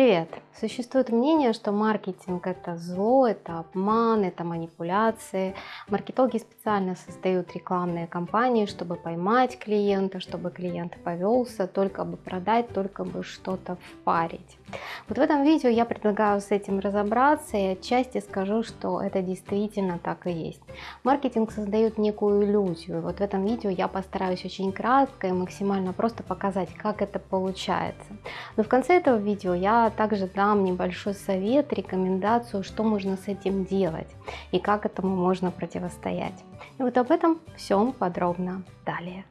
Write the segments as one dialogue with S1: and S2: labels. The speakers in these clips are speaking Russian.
S1: Привет! Существует мнение, что маркетинг это зло, это обман, это манипуляции. Маркетологи специально создают рекламные кампании, чтобы поймать клиента, чтобы клиент повелся, только бы продать, только бы что-то впарить. Вот в этом видео я предлагаю с этим разобраться и отчасти скажу, что это действительно так и есть. Маркетинг создает некую иллюзию. Вот в этом видео я постараюсь очень кратко и максимально просто показать, как это получается. Но в конце этого видео я также дам небольшой совет, рекомендацию, что можно с этим делать и как этому можно противостоять. И вот об этом всем подробно далее.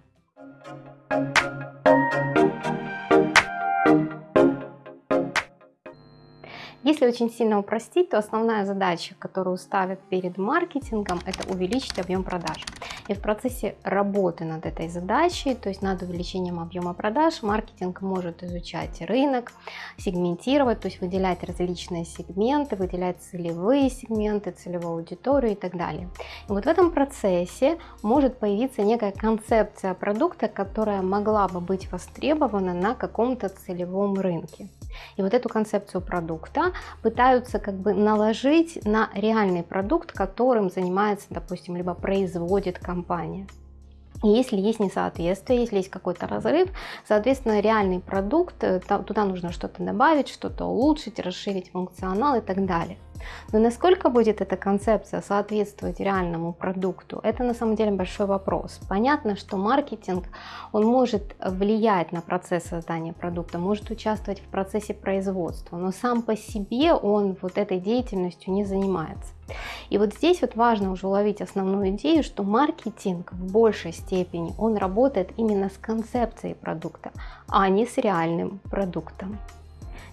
S1: Если очень сильно упростить, то основная задача, которую ставят перед маркетингом, это увеличить объем продаж. И в процессе работы над этой задачей, то есть над увеличением объема продаж, маркетинг может изучать рынок, сегментировать, то есть выделять различные сегменты, выделять целевые сегменты, целевую аудиторию и так далее. И вот в этом процессе может появиться некая концепция продукта, которая могла бы быть востребована на каком-то целевом рынке. И вот эту концепцию продукта пытаются как бы наложить на реальный продукт, которым занимается, допустим, либо производит компания. Если есть несоответствие, если есть какой-то разрыв, соответственно, реальный продукт, э, туда нужно что-то добавить, что-то улучшить, расширить функционал и так далее. Но насколько будет эта концепция соответствовать реальному продукту, это на самом деле большой вопрос. Понятно, что маркетинг, он может влиять на процесс создания продукта, может участвовать в процессе производства, но сам по себе он вот этой деятельностью не занимается. И вот здесь вот важно уже уловить основную идею, что маркетинг в большей степени он работает именно с концепцией продукта, а не с реальным продуктом.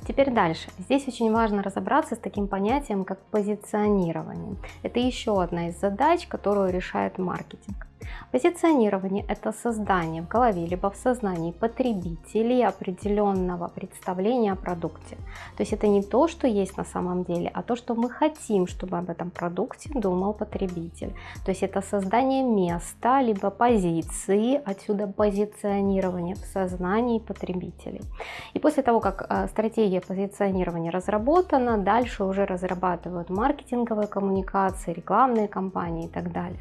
S1: Теперь дальше. Здесь очень важно разобраться с таким понятием, как позиционирование. Это еще одна из задач, которую решает маркетинг. Позиционирование – это создание в голове либо в сознании потребителей определенного представления о продукте. То есть это не то, что есть на самом деле, а то, что мы хотим, чтобы об этом продукте думал потребитель. То есть это создание места либо позиции, отсюда позиционирование в сознании потребителей. И после того, как э, стратегия позиционирования разработана, дальше уже разрабатывают маркетинговые коммуникации, рекламные кампании и так далее.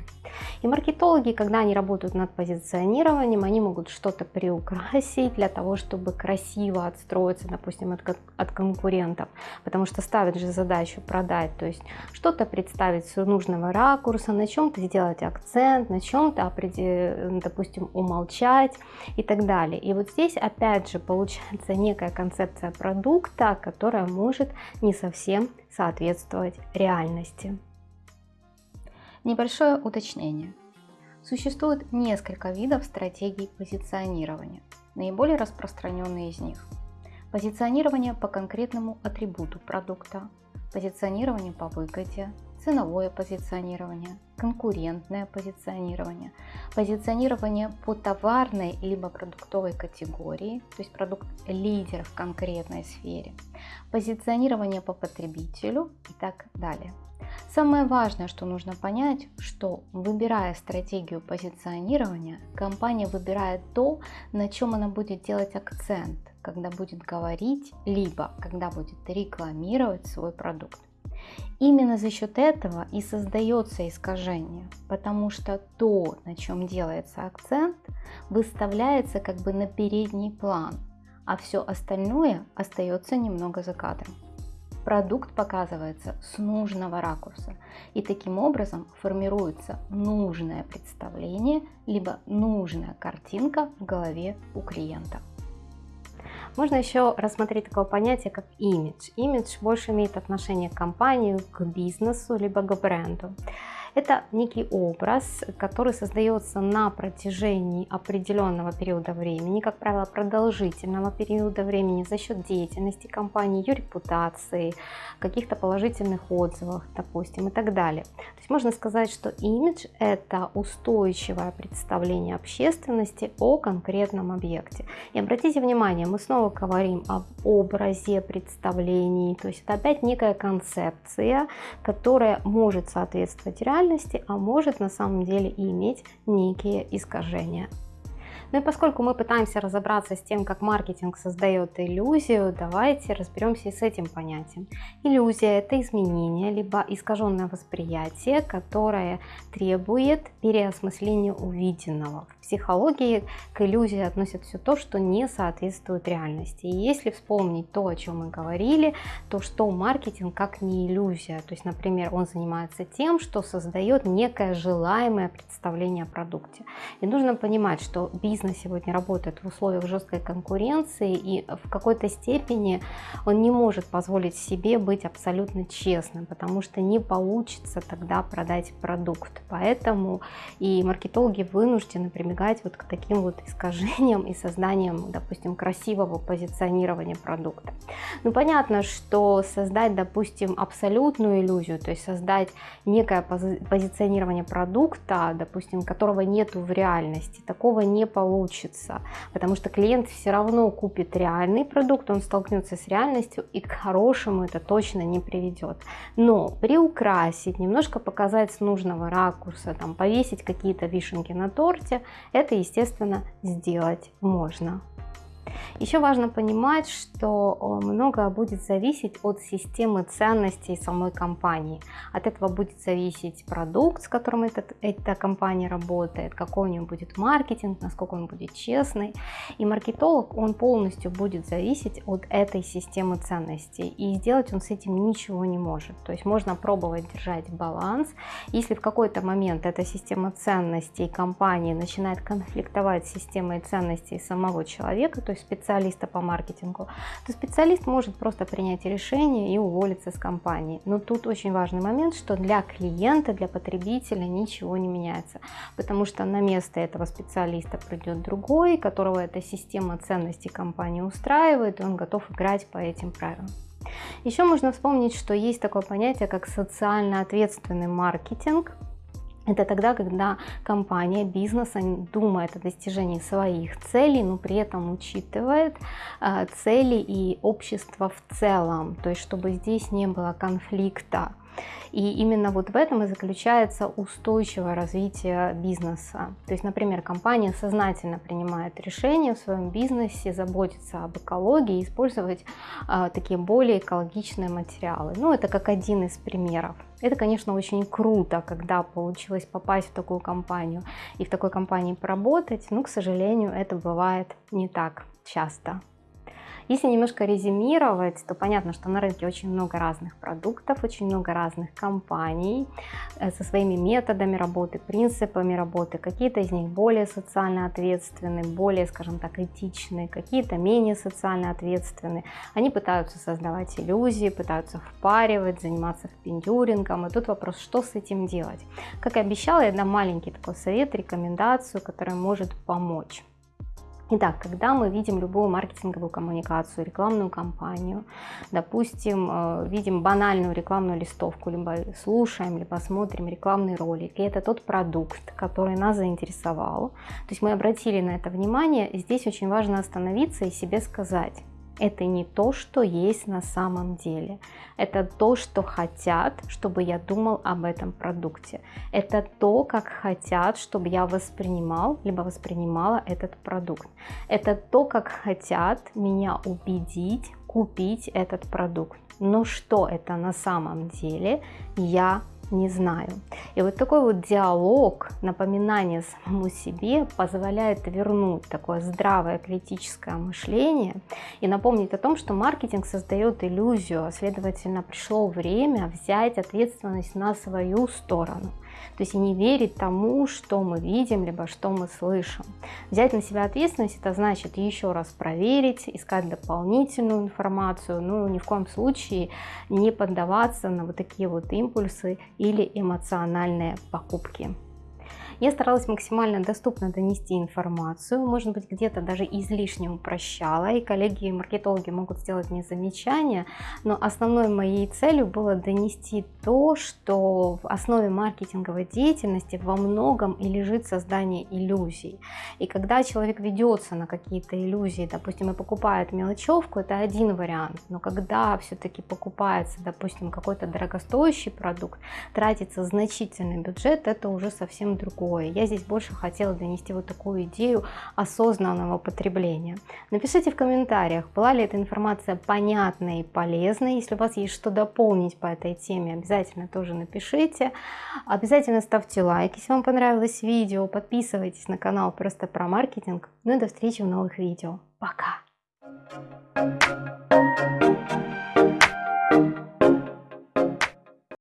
S1: И маркетологи, когда они работают над позиционированием, они могут что-то приукрасить для того, чтобы красиво отстроиться, допустим, от, от конкурентов, потому что ставят же задачу продать, то есть что-то представить с нужного ракурса, на чем-то сделать акцент, на чем-то, допустим, умолчать и так далее. И вот здесь опять же получается некая концепция продукта, которая может не совсем соответствовать реальности.
S2: Небольшое уточнение. Существует несколько видов стратегий позиционирования. Наиболее распространенные из них. Позиционирование по конкретному атрибуту продукта, позиционирование по выгоде, ценовое позиционирование, конкурентное позиционирование, позиционирование по товарной либо продуктовой категории, то есть продукт лидер в конкретной сфере, позиционирование по потребителю и так далее. Самое важное, что нужно понять, что выбирая стратегию позиционирования, компания выбирает то, на чем она будет делать акцент, когда будет говорить, либо когда будет рекламировать свой продукт. Именно за счет этого и создается искажение, потому что то, на чем делается акцент, выставляется как бы на передний план, а все остальное остается немного за кадром продукт показывается с нужного ракурса. И таким образом формируется нужное представление, либо нужная картинка в голове у клиента.
S1: Можно еще рассмотреть такое понятие, как имидж. Имидж больше имеет отношение к компании, к бизнесу, либо к бренду. Это некий образ, который создается на протяжении определенного периода времени, как правило, продолжительного периода времени за счет деятельности компании, ее репутации, каких-то положительных отзывов, допустим, и так далее. То есть можно сказать, что имидж – это устойчивое представление общественности о конкретном объекте. И обратите внимание, мы снова говорим об образе представлений, то есть это опять некая концепция, которая может соответствовать реальности, реальности, а может на самом деле и иметь некие искажения. Ну и поскольку мы пытаемся разобраться с тем, как маркетинг создает иллюзию, давайте разберемся и с этим понятием. Иллюзия – это изменение, либо искаженное восприятие, которое требует переосмысления увиденного. В психологии к иллюзии относят все то, что не соответствует реальности. И если вспомнить то, о чем мы говорили, то что маркетинг как не иллюзия. То есть, например, он занимается тем, что создает некое желаемое представление о продукте. И нужно понимать, что бизнес сегодня работает в условиях жесткой конкуренции, и в какой-то степени он не может позволить себе быть абсолютно честным, потому что не получится тогда продать продукт. Поэтому и маркетологи вынуждены прибегать вот к таким вот искажениям и созданием, допустим, красивого позиционирования продукта. Ну, понятно, что создать, допустим, абсолютную иллюзию, то есть создать некое позиционирование продукта, допустим, которого нету в реальности, такого не получится, потому что клиент все равно купит реальный продукт, он столкнется с реальностью и к хорошему это точно не приведет. Но приукрасить, немножко показать с нужного ракурса, там, повесить какие-то вишенки на торте, это, естественно, сделать можно. Еще важно понимать, что многое будет зависеть от системы ценностей самой компании. От этого будет зависеть продукт, с которым этот, эта компания работает, какой у нее будет маркетинг, насколько он будет честный. И маркетолог, он полностью будет зависеть от этой системы ценностей. И сделать он с этим ничего не может. То есть можно пробовать держать баланс. Если в какой-то момент эта система ценностей компании начинает конфликтовать с системой ценностей самого человека, то есть специалиста по маркетингу, то специалист может просто принять решение и уволиться с компании. Но тут очень важный момент, что для клиента, для потребителя ничего не меняется, потому что на место этого специалиста придет другой, которого эта система ценностей компании устраивает, и он готов играть по этим правилам. Еще можно вспомнить, что есть такое понятие, как социально ответственный маркетинг. Это тогда, когда компания, бизнес думает о достижении своих целей, но при этом учитывает э, цели и общество в целом, то есть чтобы здесь не было конфликта. И именно вот в этом и заключается устойчивое развитие бизнеса. То есть, например, компания сознательно принимает решение в своем бизнесе заботиться об экологии использовать э, такие более экологичные материалы. Ну, это как один из примеров. Это, конечно, очень круто, когда получилось попасть в такую компанию и в такой компании поработать, но, к сожалению, это бывает не так часто. Если немножко резюмировать, то понятно, что на рынке очень много разных продуктов, очень много разных компаний э, со своими методами работы, принципами работы. Какие-то из них более социально ответственны, более, скажем так, этичны, какие-то менее социально ответственны. Они пытаются создавать иллюзии, пытаются впаривать, заниматься впендюрингом. И тут вопрос, что с этим делать? Как и обещала, я дам маленький такой совет, рекомендацию, которая может помочь. Итак, когда мы видим любую маркетинговую коммуникацию, рекламную кампанию, допустим, э, видим банальную рекламную листовку, либо слушаем, либо смотрим рекламный ролик, и это тот продукт, который нас заинтересовал, то есть мы обратили на это внимание, здесь очень важно остановиться и себе сказать, это не то, что есть на самом деле. Это то, что хотят, чтобы я думал об этом продукте. Это то, как хотят, чтобы я воспринимал, либо воспринимала этот продукт. Это то, как хотят меня убедить купить этот продукт. Но что это на самом деле, я не знаю. И вот такой вот диалог, напоминание самому себе позволяет вернуть такое здравое критическое мышление и напомнить о том, что маркетинг создает иллюзию, а следовательно пришло время взять ответственность на свою сторону. То есть не верить тому, что мы видим, либо что мы слышим. Взять на себя ответственность, это значит еще раз проверить, искать дополнительную информацию, ну ни в коем случае не поддаваться на вот такие вот импульсы или эмоциональные покупки. Я старалась максимально доступно донести информацию, может быть где-то даже излишне упрощала, и коллеги-маркетологи могут сделать мне замечания, но основной моей целью было донести то, что в основе маркетинговой деятельности во многом и лежит создание иллюзий. И когда человек ведется на какие-то иллюзии, допустим, и покупает мелочевку, это один вариант, но когда все-таки покупается, допустим, какой-то дорогостоящий продукт, тратится значительный бюджет, это уже совсем другой другое. Я здесь больше хотела донести вот такую идею осознанного потребления. Напишите в комментариях, была ли эта информация понятной и полезной. Если у вас есть что дополнить по этой теме, обязательно тоже напишите. Обязательно ставьте лайк, если вам понравилось видео. Подписывайтесь на канал просто про маркетинг. Ну и до встречи в новых видео. Пока!